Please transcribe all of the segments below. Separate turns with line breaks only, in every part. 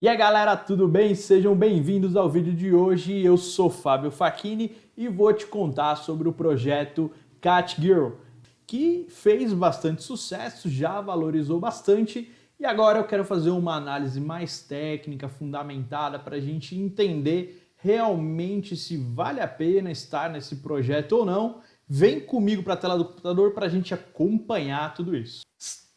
E aí galera, tudo bem? Sejam bem-vindos ao vídeo de hoje. Eu sou Fábio Facchini e vou te contar sobre o projeto Cat Girl, que fez bastante sucesso, já valorizou bastante e agora eu quero fazer uma análise mais técnica, fundamentada para a gente entender realmente se vale a pena estar nesse projeto ou não. Vem comigo para a tela do computador para a gente acompanhar tudo isso.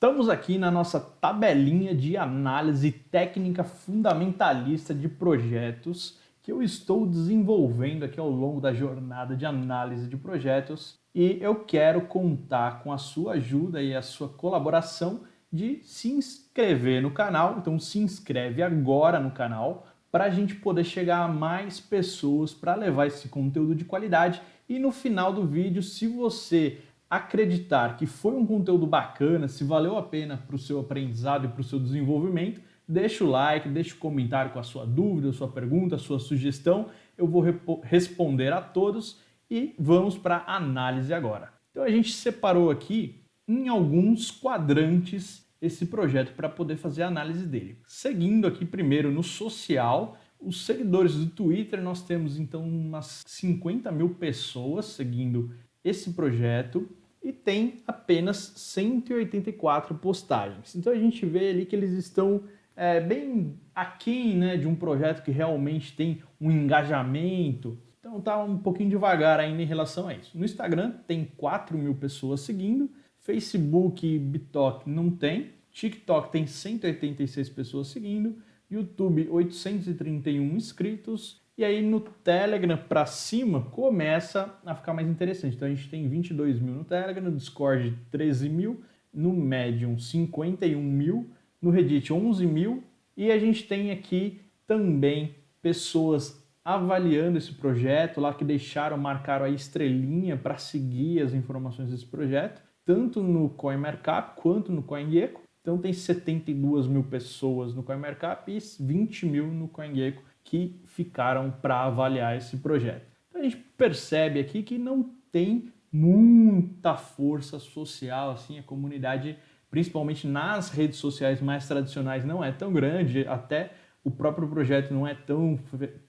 Estamos aqui na nossa tabelinha de análise técnica fundamentalista de projetos que eu estou desenvolvendo aqui ao longo da jornada de análise de projetos e eu quero contar com a sua ajuda e a sua colaboração de se inscrever no canal. Então se inscreve agora no canal para a gente poder chegar a mais pessoas para levar esse conteúdo de qualidade e no final do vídeo, se você acreditar que foi um conteúdo bacana, se valeu a pena para o seu aprendizado e para o seu desenvolvimento, deixa o like, deixa o comentário com a sua dúvida, a sua pergunta, a sua sugestão. Eu vou responder a todos e vamos para a análise agora. Então a gente separou aqui em alguns quadrantes esse projeto para poder fazer a análise dele. Seguindo aqui primeiro no social, os seguidores do Twitter, nós temos então umas 50 mil pessoas seguindo esse projeto e tem apenas 184 postagens. Então a gente vê ali que eles estão é, bem aquém né, de um projeto que realmente tem um engajamento. Então tá um pouquinho devagar ainda em relação a isso. No Instagram tem 4 mil pessoas seguindo, Facebook e BitTok não tem, TikTok tem 186 pessoas seguindo, YouTube 831 inscritos e aí no Telegram para cima começa a ficar mais interessante. Então a gente tem 22 mil no Telegram, no Discord 13 mil, no Medium 51 mil, no Reddit 11 mil e a gente tem aqui também pessoas avaliando esse projeto lá que deixaram, marcaram a estrelinha para seguir as informações desse projeto, tanto no CoinMarkup quanto no CoinGecko. Então tem 72 mil pessoas no CoinMarkup e 20 mil no CoinGecko que ficaram para avaliar esse projeto. Então a gente percebe aqui que não tem muita força social, assim, a comunidade, principalmente nas redes sociais mais tradicionais, não é tão grande, até o próprio projeto não é tão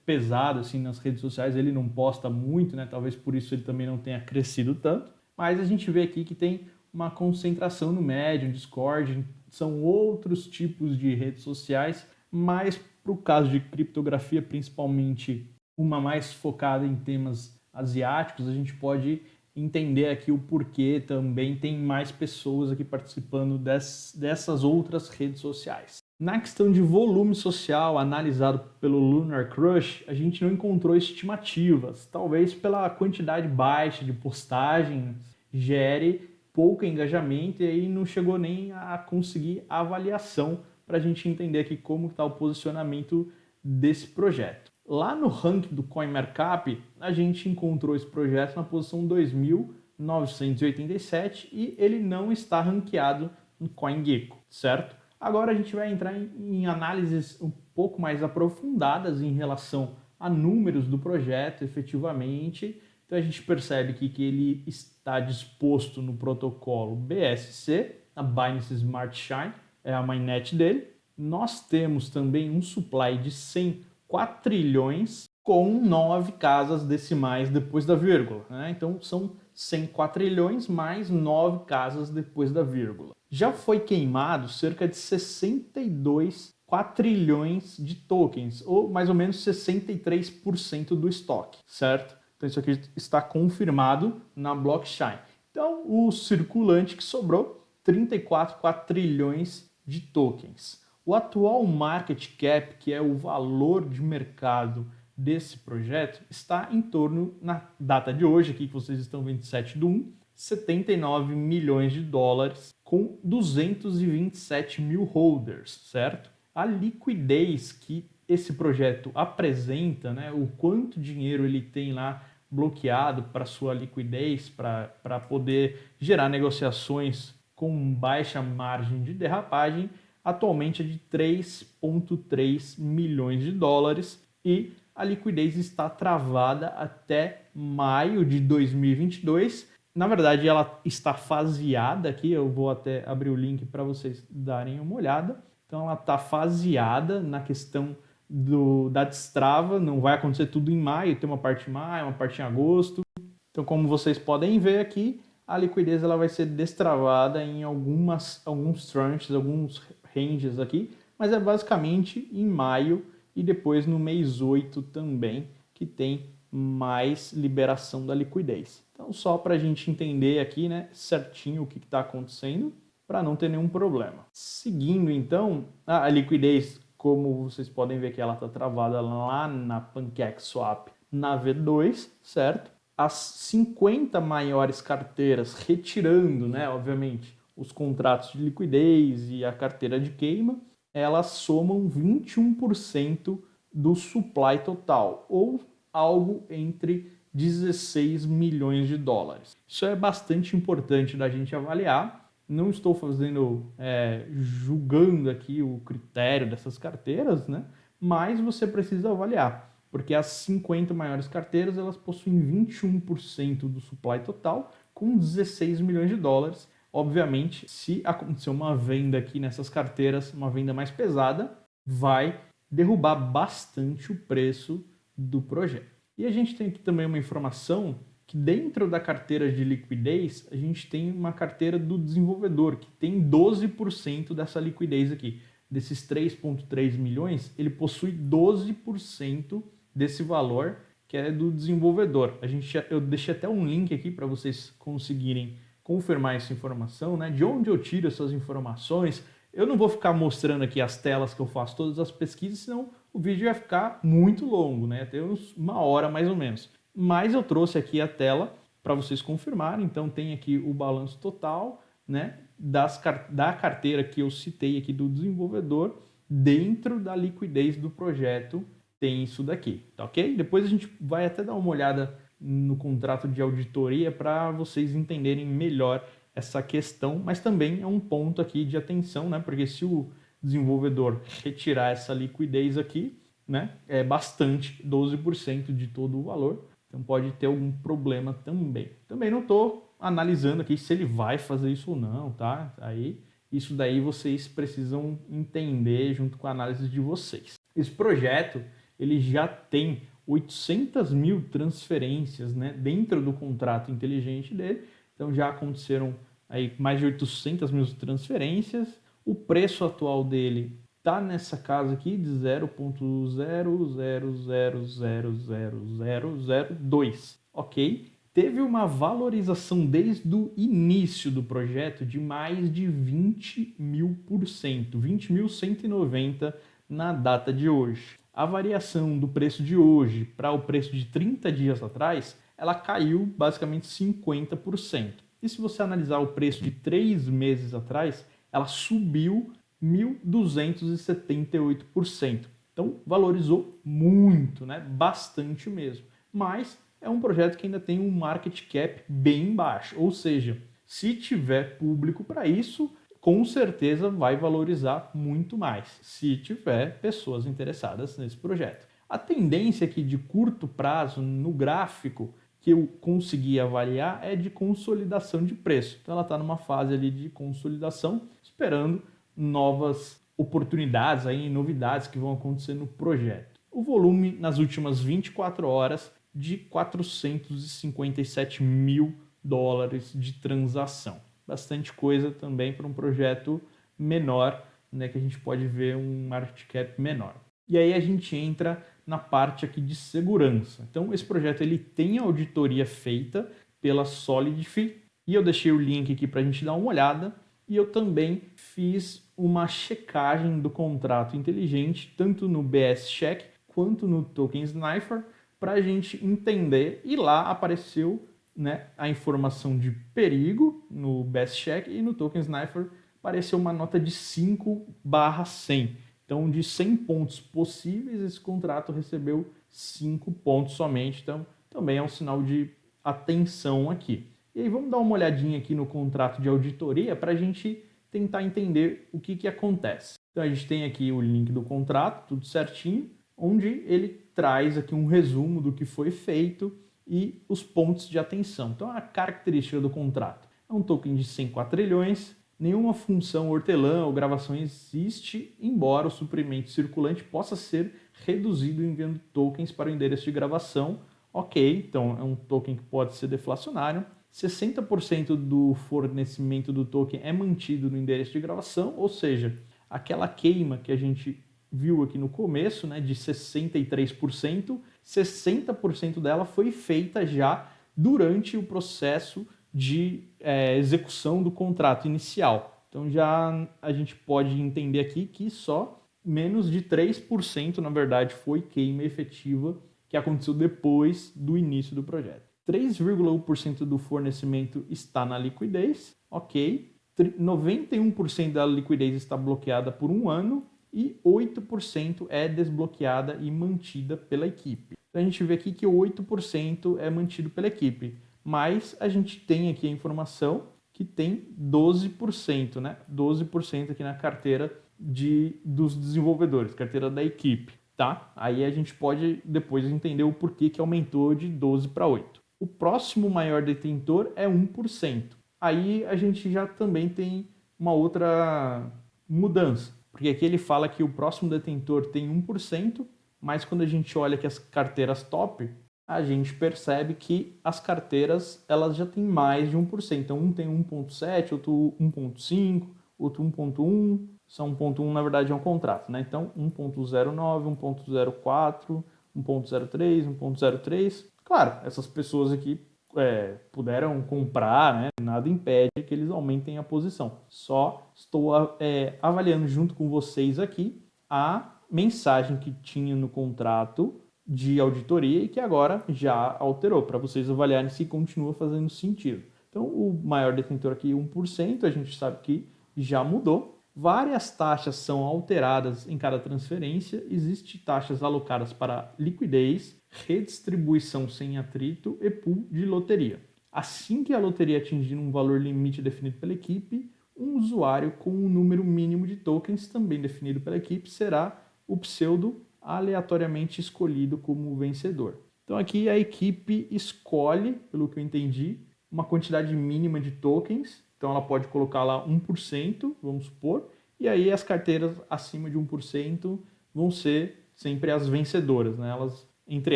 pesado assim nas redes sociais, ele não posta muito, né? Talvez por isso ele também não tenha crescido tanto. Mas a gente vê aqui que tem uma concentração no Medium, Discord, são outros tipos de redes sociais, mas para o caso de criptografia, principalmente uma mais focada em temas asiáticos, a gente pode entender aqui o porquê também tem mais pessoas aqui participando des, dessas outras redes sociais. Na questão de volume social analisado pelo Lunar Crush, a gente não encontrou estimativas, talvez pela quantidade baixa de postagens gere pouco engajamento e aí não chegou nem a conseguir avaliação para a gente entender aqui como está o posicionamento desse projeto. Lá no ranking do CoinMarkup, a gente encontrou esse projeto na posição 2.987 e ele não está ranqueado no CoinGecko, certo? Agora a gente vai entrar em, análises um pouco mais aprofundadas em relação a números do projeto efetivamente. Então a gente percebe aqui que ele está disposto no protocolo BSC, a Binance Smart Chain, é a mainnet dele. Nós temos também um supply de 100 quatrilhões com 9 casas decimais depois da vírgula. Né? Então são 100 quatrilhões mais 9 casas depois da vírgula. Já foi queimado cerca de 62 quatrilhões de tokens, ou mais ou menos 63% do estoque, certo? Então isso aqui está confirmado na blockchain. Então o circulante que sobrou, 34 quatrilhões de tokens. O atual market cap, que é o valor de mercado desse projeto, está em torno, na data de hoje, aqui que vocês estão 27 de 1, 79 milhões de dólares com 227 mil holders, certo? A liquidez que esse projeto apresenta, né, o quanto dinheiro ele tem lá bloqueado para sua liquidez, para poder gerar negociações com baixa margem de derrapagem, atualmente é de 3,3 milhões de dólares e a liquidez está travada até maio de 2022. Na verdade, ela está faseada aqui, eu vou até abrir o link para vocês darem uma olhada. Então, ela está faseada na questão do, da destrava, não vai acontecer tudo em maio, tem uma parte em maio, uma parte em agosto. Então como vocês podem ver aqui, a liquidez ela vai ser destravada em algumas, alguns tranches, alguns ranges aqui, mas é basicamente em maio e depois no mês 8 também, que tem mais liberação da liquidez. Então só para a gente entender aqui né, certinho o que está acontecendo, para não ter nenhum problema. Seguindo então, a liquidez, como vocês podem ver que ela está travada lá na PancakeSwap na V2, certo? As 50 maiores carteiras, retirando, né, obviamente, os contratos de liquidez e a carteira de queima, elas somam 21% do supply total, ou algo entre 16 milhões de dólares. Isso é bastante importante da gente avaliar. Não estou fazendo, é, julgando aqui o critério dessas carteiras, né? mas você precisa avaliar porque as 50 maiores carteiras elas possuem 21% do supply total, com 16 milhões de dólares. Obviamente, se acontecer uma venda aqui nessas carteiras, uma venda mais pesada, vai derrubar bastante o preço do projeto. E a gente tem aqui também uma informação que dentro da carteira de liquidez, a gente tem uma carteira do desenvolvedor, que tem 12% dessa liquidez aqui. Desses 3,3 milhões, ele possui 12% desse valor que é do desenvolvedor. A gente, eu deixei até um link aqui para vocês conseguirem confirmar essa informação, né? De onde eu tiro essas informações. Eu não vou ficar mostrando aqui as telas que eu faço todas as pesquisas, senão o vídeo vai ficar muito longo, né? Até uma hora mais ou menos. Mas eu trouxe aqui a tela para vocês confirmarem. Então tem aqui o balanço total, né? Das, da carteira que eu citei aqui do desenvolvedor dentro da liquidez do projeto tem isso daqui, tá ok? Depois a gente vai até dar uma olhada no contrato de auditoria para vocês entenderem melhor essa questão, mas também é um ponto aqui de atenção, né? Porque se o desenvolvedor retirar essa liquidez aqui, né, é bastante, 12% de todo o valor, então pode ter algum problema também. Também não estou analisando aqui se ele vai fazer isso ou não, tá? Aí isso daí vocês precisam entender junto com a análise de vocês. Esse projeto ele já tem 800 mil transferências né, dentro do contrato inteligente dele. Então já aconteceram aí mais de 800 mil transferências. O preço atual dele está nessa casa aqui de 0.0000002, ok? Teve uma valorização desde o início do projeto de mais de 20 mil por cento, 20.190 na data de hoje a variação do preço de hoje para o preço de 30 dias atrás, ela caiu basicamente 50%. E se você analisar o preço de três meses atrás, ela subiu 1.278%. Então valorizou muito, né? bastante mesmo. Mas é um projeto que ainda tem um market cap bem baixo, ou seja, se tiver público para isso, com certeza vai valorizar muito mais, se tiver pessoas interessadas nesse projeto. A tendência aqui de curto prazo no gráfico que eu consegui avaliar é de consolidação de preço. Então ela está numa fase ali de consolidação, esperando novas oportunidades, aí, novidades que vão acontecer no projeto. O volume nas últimas 24 horas de 457 mil dólares de transação bastante coisa também para um projeto menor, né, que a gente pode ver um market cap menor. E aí a gente entra na parte aqui de segurança. Então esse projeto ele tem auditoria feita pela Solidify e eu deixei o link aqui para a gente dar uma olhada e eu também fiz uma checagem do contrato inteligente tanto no BS Check quanto no Token Sniper para a gente entender e lá apareceu né, a informação de perigo no Best Check e no Token Sniper apareceu uma nota de 5 barra 100. Então, de 100 pontos possíveis, esse contrato recebeu 5 pontos somente. Então, também é um sinal de atenção aqui. E aí, vamos dar uma olhadinha aqui no contrato de auditoria para a gente tentar entender o que, que acontece. Então, a gente tem aqui o link do contrato, tudo certinho, onde ele traz aqui um resumo do que foi feito, e os pontos de atenção. Então, a característica do contrato é um token de 100 quadrilhões, nenhuma função hortelã ou gravação existe, embora o suprimento circulante possa ser reduzido enviando tokens para o endereço de gravação. Ok, então é um token que pode ser deflacionário. 60% do fornecimento do token é mantido no endereço de gravação, ou seja, aquela queima que a gente viu aqui no começo, né, de 63%, 60% dela foi feita já durante o processo de é, execução do contrato inicial. Então já a gente pode entender aqui que só menos de 3%, na verdade, foi queima efetiva que aconteceu depois do início do projeto. 3,1% do fornecimento está na liquidez, ok. 91% da liquidez está bloqueada por um ano e 8% é desbloqueada e mantida pela equipe. Então a gente vê aqui que 8% é mantido pela equipe, mas a gente tem aqui a informação que tem 12%, né? 12% aqui na carteira de, dos desenvolvedores, carteira da equipe, tá? Aí a gente pode depois entender o porquê que aumentou de 12 para 8. O próximo maior detentor é 1%. Aí a gente já também tem uma outra mudança. Porque aqui ele fala que o próximo detentor tem 1%, mas quando a gente olha que as carteiras top, a gente percebe que as carteiras elas já têm mais de 1%. Então um tem 1.7, outro 1.5, outro 1.1, são 1.1 na verdade é um contrato, né? Então 1.09, 1.04, 1.03, 1.03. Claro, essas pessoas aqui é, puderam comprar, né? Nada impede que eles aumentem a posição. Só estou é, avaliando junto com vocês aqui a mensagem que tinha no contrato de auditoria e que agora já alterou, para vocês avaliarem se continua fazendo sentido. Então, o maior detentor aqui, 1%, a gente sabe que já mudou. Várias taxas são alteradas em cada transferência. Existem taxas alocadas para liquidez, redistribuição sem atrito e pool de loteria. Assim que a loteria atingir um valor limite definido pela equipe, um usuário com um número mínimo de tokens, também definido pela equipe, será o pseudo aleatoriamente escolhido como vencedor. Então aqui a equipe escolhe, pelo que eu entendi, uma quantidade mínima de tokens, então ela pode colocar lá 1%, vamos supor, e aí as carteiras acima de 1% vão ser sempre as vencedoras, né? Elas entre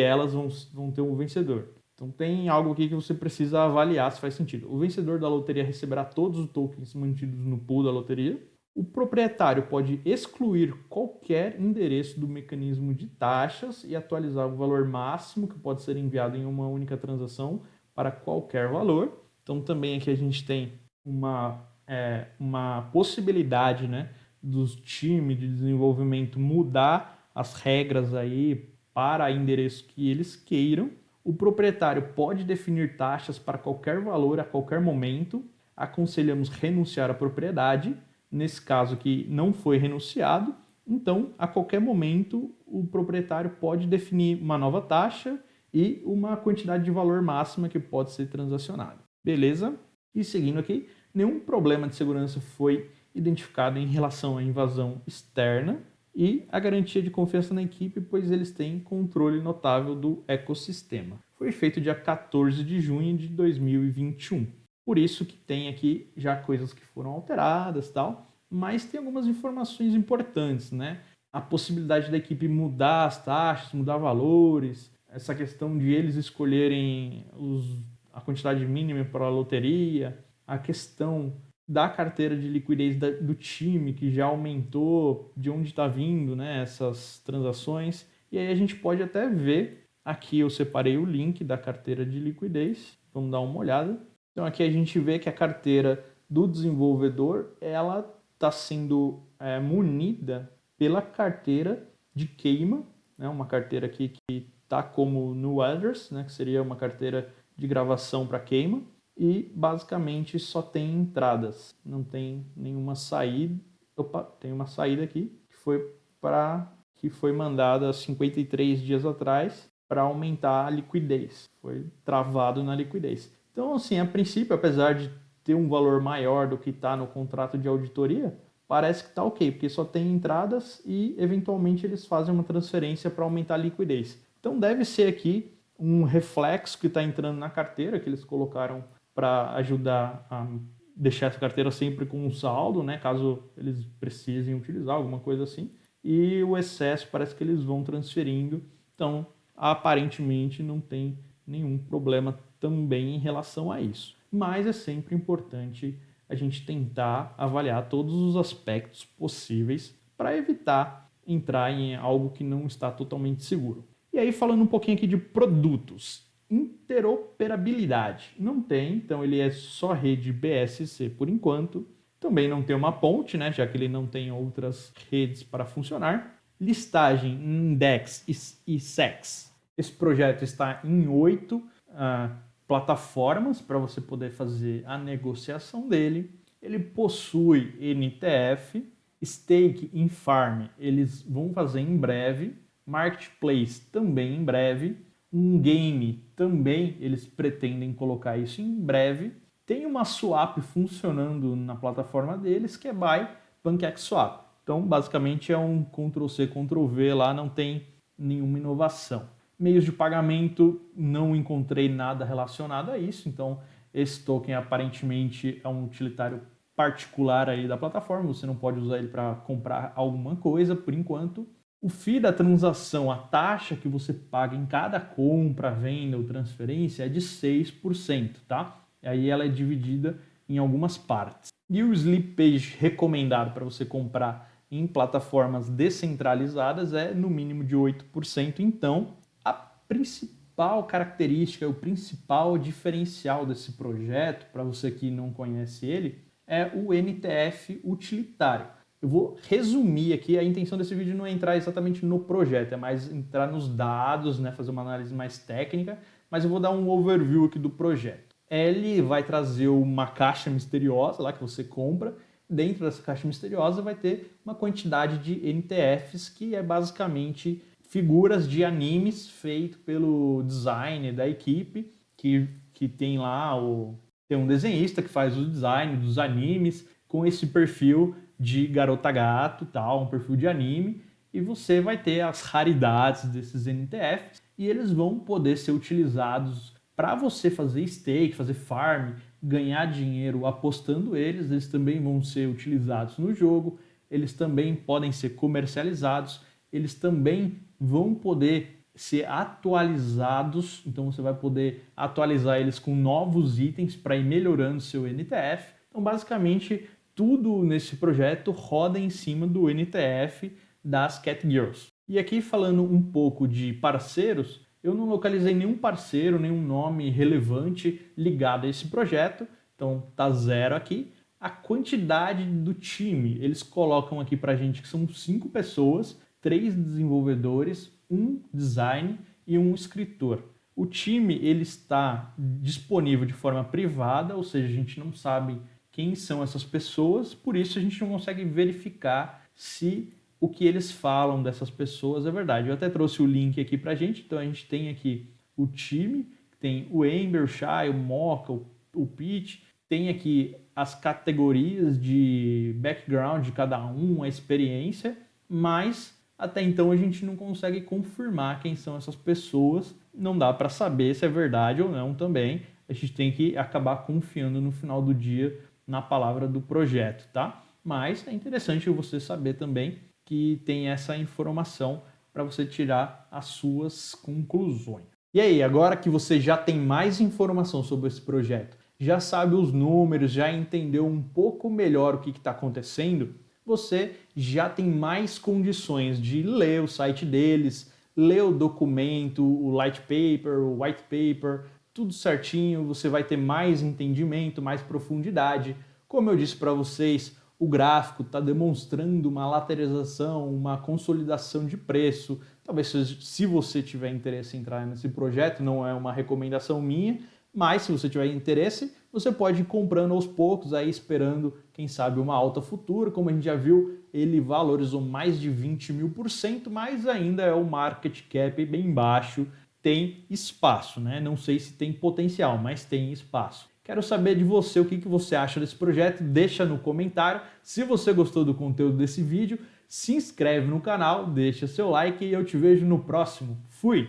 elas vão, vão ter um vencedor. Então tem algo aqui que você precisa avaliar se faz sentido. O vencedor da loteria receberá todos os tokens mantidos no pool da loteria. O proprietário pode excluir qualquer endereço do mecanismo de taxas e atualizar o valor máximo que pode ser enviado em uma única transação para qualquer valor. Então também aqui a gente tem uma, é, uma possibilidade né, dos times de desenvolvimento mudar as regras aí para endereço que eles queiram. O proprietário pode definir taxas para qualquer valor a qualquer momento. Aconselhamos renunciar à propriedade. Nesse caso que não foi renunciado, então a qualquer momento o proprietário pode definir uma nova taxa e uma quantidade de valor máxima que pode ser transacionada. Beleza? E seguindo aqui, nenhum problema de segurança foi identificado em relação à invasão externa e a garantia de confiança na equipe, pois eles têm controle notável do ecossistema. Foi feito dia 14 de junho de 2021. Por isso que tem aqui já coisas que foram alteradas tal, mas tem algumas informações importantes, né? A possibilidade da equipe mudar as taxas, mudar valores, essa questão de eles escolherem os, a quantidade mínima para a loteria, a questão da carteira de liquidez da, do time, que já aumentou, de onde está vindo né, essas transações. E aí a gente pode até ver, aqui eu separei o link da carteira de liquidez, vamos dar uma olhada. Então aqui a gente vê que a carteira do desenvolvedor, ela está sendo é, munida pela carteira de queima, né, uma carteira aqui que está como no address, né, que seria uma carteira de gravação para queima e basicamente só tem entradas, não tem nenhuma saída. Opa, tem uma saída aqui que foi para que foi mandada 53 dias atrás para aumentar a liquidez. Foi travado na liquidez. Então, assim, a princípio, apesar de ter um valor maior do que está no contrato de auditoria, parece que está ok, porque só tem entradas e, eventualmente, eles fazem uma transferência para aumentar a liquidez. Então, deve ser aqui um reflexo que está entrando na carteira, que eles colocaram para ajudar a deixar essa carteira sempre com um saldo, né, caso eles precisem utilizar alguma coisa assim, e o excesso parece que eles vão transferindo, então aparentemente não tem nenhum problema também em relação a isso. Mas é sempre importante a gente tentar avaliar todos os aspectos possíveis para evitar entrar em algo que não está totalmente seguro. E aí falando um pouquinho aqui de produtos, interoperabilidade. Não tem, então ele é só rede BSC por enquanto. Também não tem uma ponte, né, já que ele não tem outras redes para funcionar. Listagem, index e sex. Esse projeto está em oito uh, plataformas para você poder fazer a negociação dele. Ele possui NTF, stake em farm, eles vão fazer em breve. Marketplace também em breve um game também, eles pretendem colocar isso em breve. Tem uma swap funcionando na plataforma deles, que é Buy PancakeSwap. Então, basicamente, é um Ctrl-C, Ctrl-V lá, não tem nenhuma inovação. Meios de pagamento, não encontrei nada relacionado a isso, então esse token aparentemente é um utilitário particular aí da plataforma, você não pode usar ele para comprar alguma coisa por enquanto. O FII da transação, a taxa que você paga em cada compra, venda ou transferência é de 6%, tá? E aí ela é dividida em algumas partes. E o slippage recomendado para você comprar em plataformas descentralizadas é no mínimo de 8%. Então, a principal característica, o principal diferencial desse projeto, para você que não conhece ele, é o NTF utilitário. Eu vou resumir aqui, a intenção desse vídeo não é entrar exatamente no projeto, é mais entrar nos dados, né, fazer uma análise mais técnica, mas eu vou dar um overview aqui do projeto. Ele vai trazer uma caixa misteriosa lá que você compra, dentro dessa caixa misteriosa vai ter uma quantidade de NTFs que é basicamente figuras de animes feito pelo design da equipe, que, que tem lá o... tem um desenhista que faz o design dos animes com esse perfil de garota gato, tal, um perfil de anime, e você vai ter as raridades desses NTFs e eles vão poder ser utilizados para você fazer stake, fazer farm, ganhar dinheiro apostando eles, eles também vão ser utilizados no jogo, eles também podem ser comercializados, eles também vão poder ser atualizados, então você vai poder atualizar eles com novos itens para ir melhorando seu NTF. Então, basicamente, tudo nesse projeto roda em cima do NTF das Cat Girls. E aqui falando um pouco de parceiros, eu não localizei nenhum parceiro, nenhum nome relevante ligado a esse projeto, então tá zero aqui. A quantidade do time, eles colocam aqui pra gente que são cinco pessoas, três desenvolvedores, um design e um escritor. O time ele está disponível de forma privada, ou seja, a gente não sabe quem são essas pessoas, por isso a gente não consegue verificar se o que eles falam dessas pessoas é verdade. Eu até trouxe o link aqui pra gente, então a gente tem aqui o time, tem o Ember, o Shai, o Mocha, o, o Pete, tem aqui as categorias de background de cada um, a experiência, mas até então a gente não consegue confirmar quem são essas pessoas, não dá para saber se é verdade ou não também. A gente tem que acabar confiando no final do dia na palavra do projeto, tá? Mas é interessante você saber também que tem essa informação para você tirar as suas conclusões. E aí, agora que você já tem mais informação sobre esse projeto, já sabe os números, já entendeu um pouco melhor o que está acontecendo, você já tem mais condições de ler o site deles, ler o documento, o light paper, o white paper, tudo certinho, você vai ter mais entendimento, mais profundidade. Como eu disse para vocês, o gráfico está demonstrando uma lateralização, uma consolidação de preço. Talvez se você tiver interesse em entrar nesse projeto, não é uma recomendação minha, mas se você tiver interesse, você pode ir comprando aos poucos, aí esperando, quem sabe, uma alta futura. Como a gente já viu, ele valorizou mais de 20 mil por cento, mas ainda é o market cap bem baixo tem espaço, né? Não sei se tem potencial, mas tem espaço. Quero saber de você o que, você acha desse projeto, deixa no comentário. Se você gostou do conteúdo desse vídeo, se inscreve no canal, deixa seu like e eu te vejo no próximo. Fui!